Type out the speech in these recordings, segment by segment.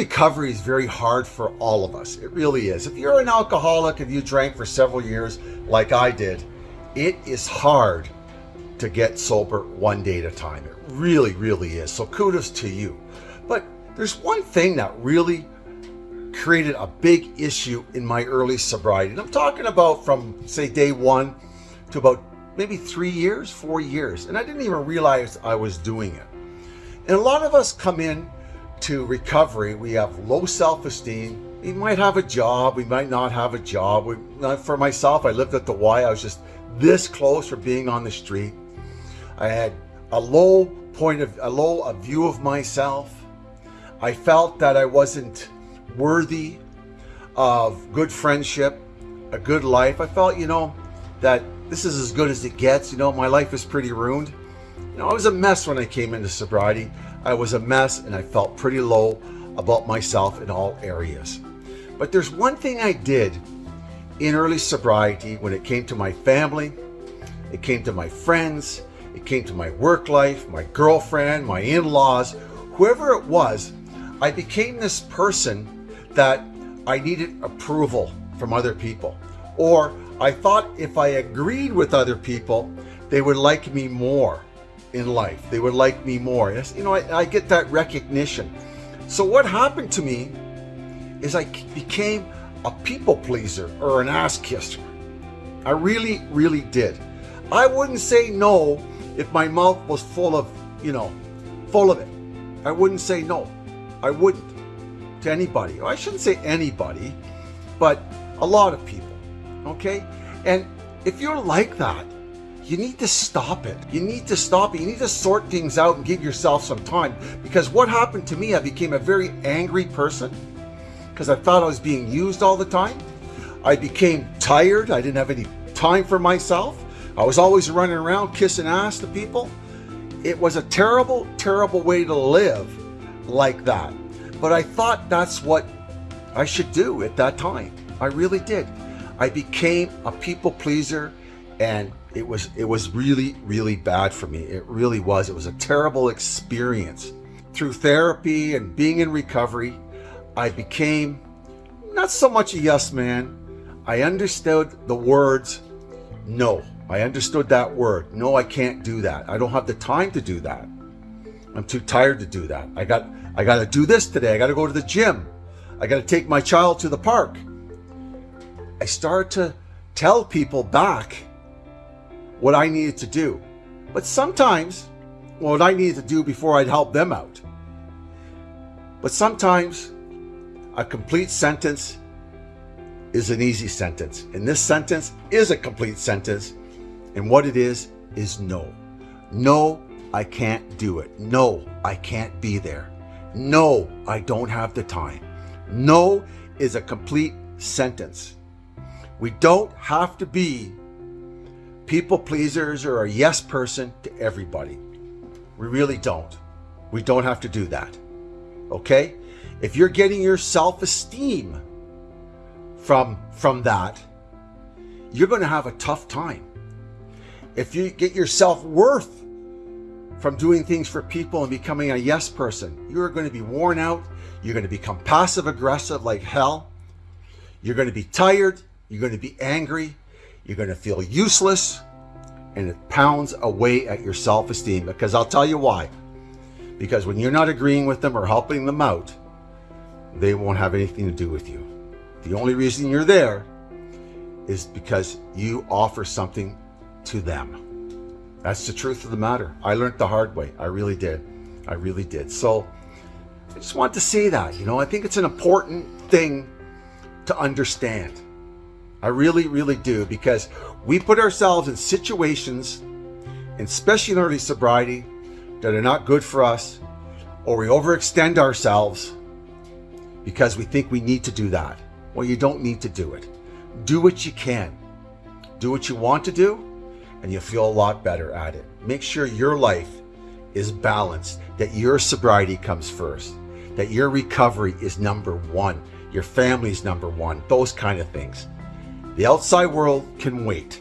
recovery is very hard for all of us. It really is. If you're an alcoholic and you drank for several years, like I did, it is hard to get sober one day at a time. It really, really is. So kudos to you. But there's one thing that really created a big issue in my early sobriety. And I'm talking about from, say, day one to about maybe three years, four years. And I didn't even realize I was doing it. And a lot of us come in to recovery. We have low self-esteem. We might have a job. We might not have a job. We, for myself, I lived at the Y. I was just this close for being on the street. I had a low point of, a low a view of myself. I felt that I wasn't worthy of good friendship, a good life. I felt, you know, that this is as good as it gets. You know, my life is pretty ruined. You know, I was a mess when I came into sobriety. I was a mess and I felt pretty low about myself in all areas. But there's one thing I did in early sobriety when it came to my family, it came to my friends, it came to my work life, my girlfriend, my in-laws, whoever it was, I became this person that I needed approval from other people. Or I thought if I agreed with other people, they would like me more in life. They would like me more. You know, I, I get that recognition. So what happened to me is I became a people pleaser or an ass kisser. I really, really did. I wouldn't say no if my mouth was full of, you know, full of it. I wouldn't say no. I wouldn't to anybody. I shouldn't say anybody, but a lot of people, okay? And if you're like that, you need to stop it. You need to stop it. You need to sort things out and give yourself some time. Because what happened to me, I became a very angry person because I thought I was being used all the time. I became tired. I didn't have any time for myself. I was always running around kissing ass to people. It was a terrible, terrible way to live like that. But I thought that's what I should do at that time. I really did. I became a people pleaser and it was it was really really bad for me. It really was. It was a terrible experience. Through therapy and being in recovery i became not so much a yes man. I understood the words no. I understood that word no i can't do that. I don't have the time to do that. I'm too tired to do that. I got i got to do this today. I got to go to the gym. I got to take my child to the park. I started to tell people back what I needed to do. But sometimes, what I needed to do before I'd help them out. But sometimes a complete sentence is an easy sentence. And this sentence is a complete sentence. And what it is, is no. No, I can't do it. No, I can't be there. No, I don't have the time. No is a complete sentence. We don't have to be people pleasers or a yes person to everybody. We really don't. We don't have to do that. Okay? If you're getting your self-esteem from, from that, you're going to have a tough time. If you get your self-worth from doing things for people and becoming a yes person, you're going to be worn out. You're going to become passive aggressive like hell. You're going to be tired. You're going to be angry. You're going to feel useless and it pounds away at your self-esteem because I'll tell you why. Because when you're not agreeing with them or helping them out, they won't have anything to do with you. The only reason you're there is because you offer something to them. That's the truth of the matter. I learned the hard way. I really did. I really did. So I just want to say that, you know, I think it's an important thing to understand. I really, really do because we put ourselves in situations, especially in early sobriety, that are not good for us, or we overextend ourselves because we think we need to do that. Well, you don't need to do it. Do what you can. Do what you want to do, and you'll feel a lot better at it. Make sure your life is balanced, that your sobriety comes first, that your recovery is number one, your family's number one, those kind of things. The outside world can wait.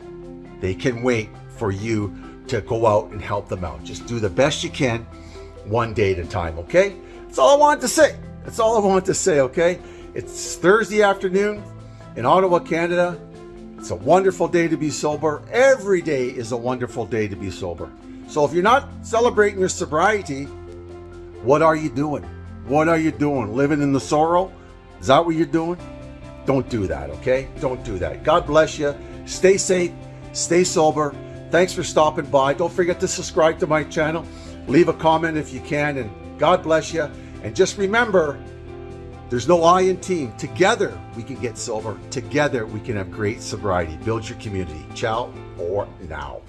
They can wait for you to go out and help them out. Just do the best you can one day at a time, okay? That's all I wanted to say. That's all I want to say, okay? It's Thursday afternoon in Ottawa, Canada. It's a wonderful day to be sober. Every day is a wonderful day to be sober. So if you're not celebrating your sobriety, what are you doing? What are you doing? Living in the sorrow? Is that what you're doing? Don't do that, okay? Don't do that. God bless you. Stay safe. Stay sober. Thanks for stopping by. Don't forget to subscribe to my channel. Leave a comment if you can. And God bless you. And just remember, there's no I in team. Together, we can get sober. Together, we can have great sobriety. Build your community. Ciao for now.